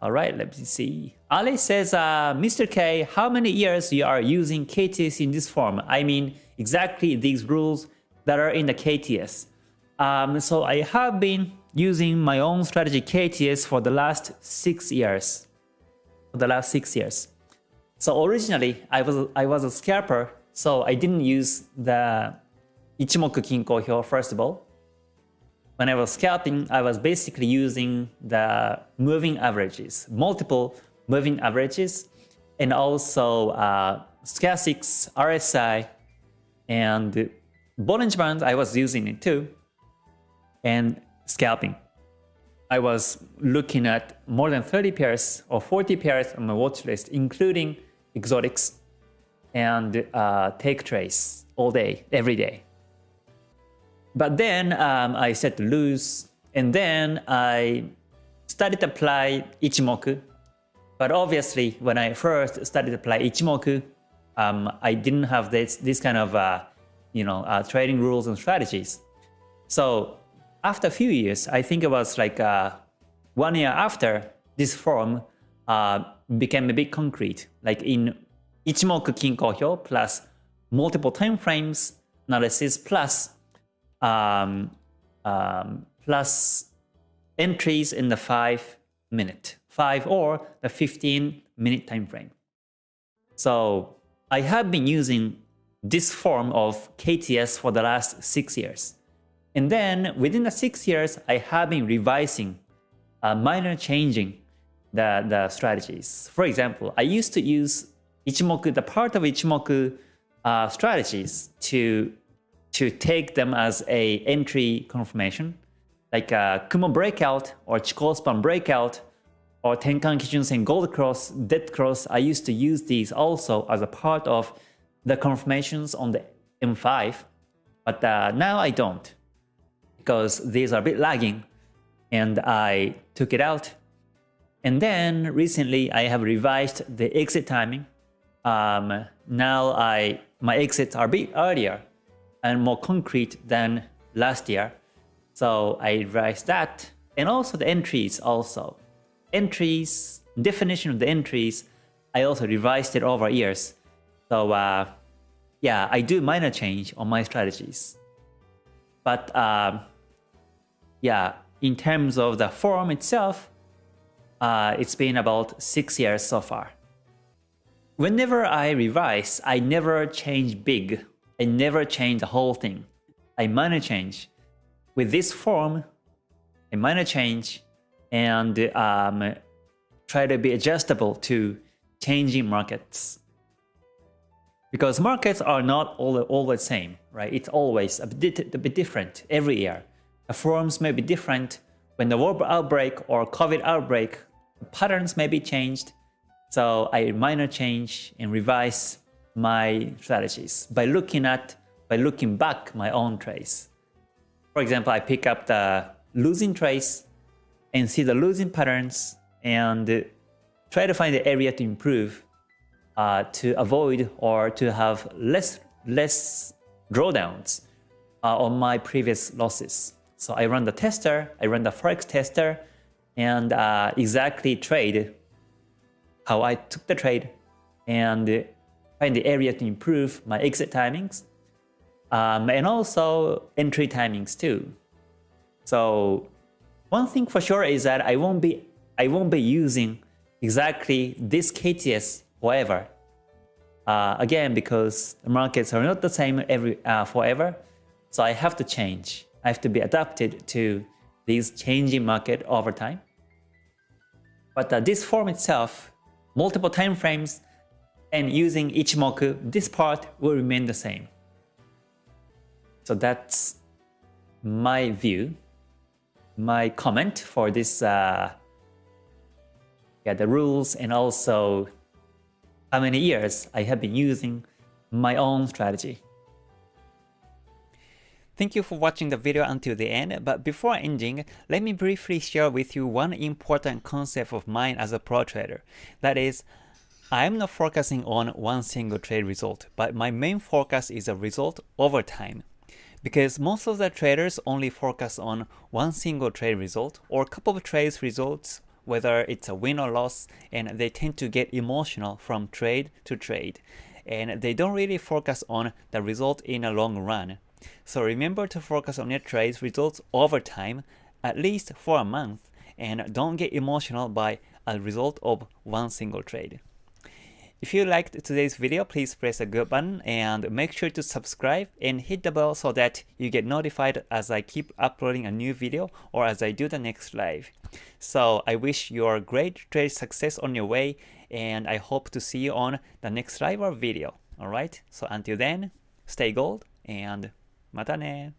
Alright, let me see. Ali says, uh, Mr. K, how many years you are using KTS in this form? I mean, exactly these rules that are in the KTS. Um, so I have been using my own strategy KTS for the last six years. For the last six years. So originally, I was I was a scalper, so I didn't use the Ichimoku Kinko Hyo first of all. When I was scalping, I was basically using the moving averages, multiple moving averages, and also uh, stochastics, RSI, and Bollinger Bands, I was using it too, and scalping. I was looking at more than 30 pairs or 40 pairs on my watch list, including exotics and uh, take trace all day, every day. But then um, I set to lose, and then I started to apply Ichimoku. But obviously, when I first started to apply Ichimoku, um, I didn't have this this kind of uh, you know uh, trading rules and strategies. So after a few years, I think it was like uh, one year after this form uh, became a bit concrete, like in Ichimoku Kinko Hyo plus multiple time frames analysis plus um, um, plus entries in the 5 minute, 5 or the 15 minute time frame. So I have been using this form of KTS for the last 6 years. And then within the 6 years, I have been revising, uh, minor changing the, the strategies. For example, I used to use Ichimoku, the part of Ichimoku uh, strategies to to take them as a entry confirmation, like a Kumo breakout or Chikou span breakout or Tenkan Kijun Sen Gold Cross, Dead Cross. I used to use these also as a part of the confirmations on the M5, but uh, now I don't because these are a bit lagging and I took it out. And then recently I have revised the exit timing. Um, now I my exits are a bit earlier and more concrete than last year. So I revised that and also the entries also. Entries, definition of the entries, I also revised it over years. So uh, yeah, I do minor change on my strategies. But uh, yeah, in terms of the form itself, uh, it's been about six years so far. Whenever I revise, I never change big I never change the whole thing. I minor change. With this form, I minor change and um, try to be adjustable to changing markets. Because markets are not all, all the same, right? It's always a bit, a bit different every year. The forms may be different. When the war outbreak or COVID outbreak, patterns may be changed. So I minor change and revise my strategies by looking at, by looking back my own trades. For example, I pick up the losing trades and see the losing patterns and try to find the area to improve uh, to avoid or to have less less drawdowns uh, on my previous losses. So I run the tester, I run the forex tester, and uh, exactly trade how I took the trade and find the area to improve my exit timings um, and also entry timings too. So one thing for sure is that I won't be I won't be using exactly this KTS forever. Uh, again, because the markets are not the same every uh, forever, so I have to change. I have to be adapted to these changing market over time. But uh, this form itself, multiple time frames, and using Ichimoku, this part will remain the same. So that's my view, my comment for this, uh, yeah, the rules and also how many years I have been using my own strategy. Thank you for watching the video until the end, but before ending, let me briefly share with you one important concept of mine as a pro trader. That is, I'm not focusing on one single trade result, but my main focus is a result over time. Because most of the traders only focus on one single trade result or a couple of trades results whether it's a win or loss, and they tend to get emotional from trade to trade. And they don't really focus on the result in a long run. So remember to focus on your trades results over time, at least for a month, and don't get emotional by a result of one single trade. If you liked today's video, please press the good button and make sure to subscribe and hit the bell so that you get notified as I keep uploading a new video or as I do the next live. So I wish you a great trade success on your way and I hope to see you on the next live or video. Alright, so until then, stay gold and mata ne!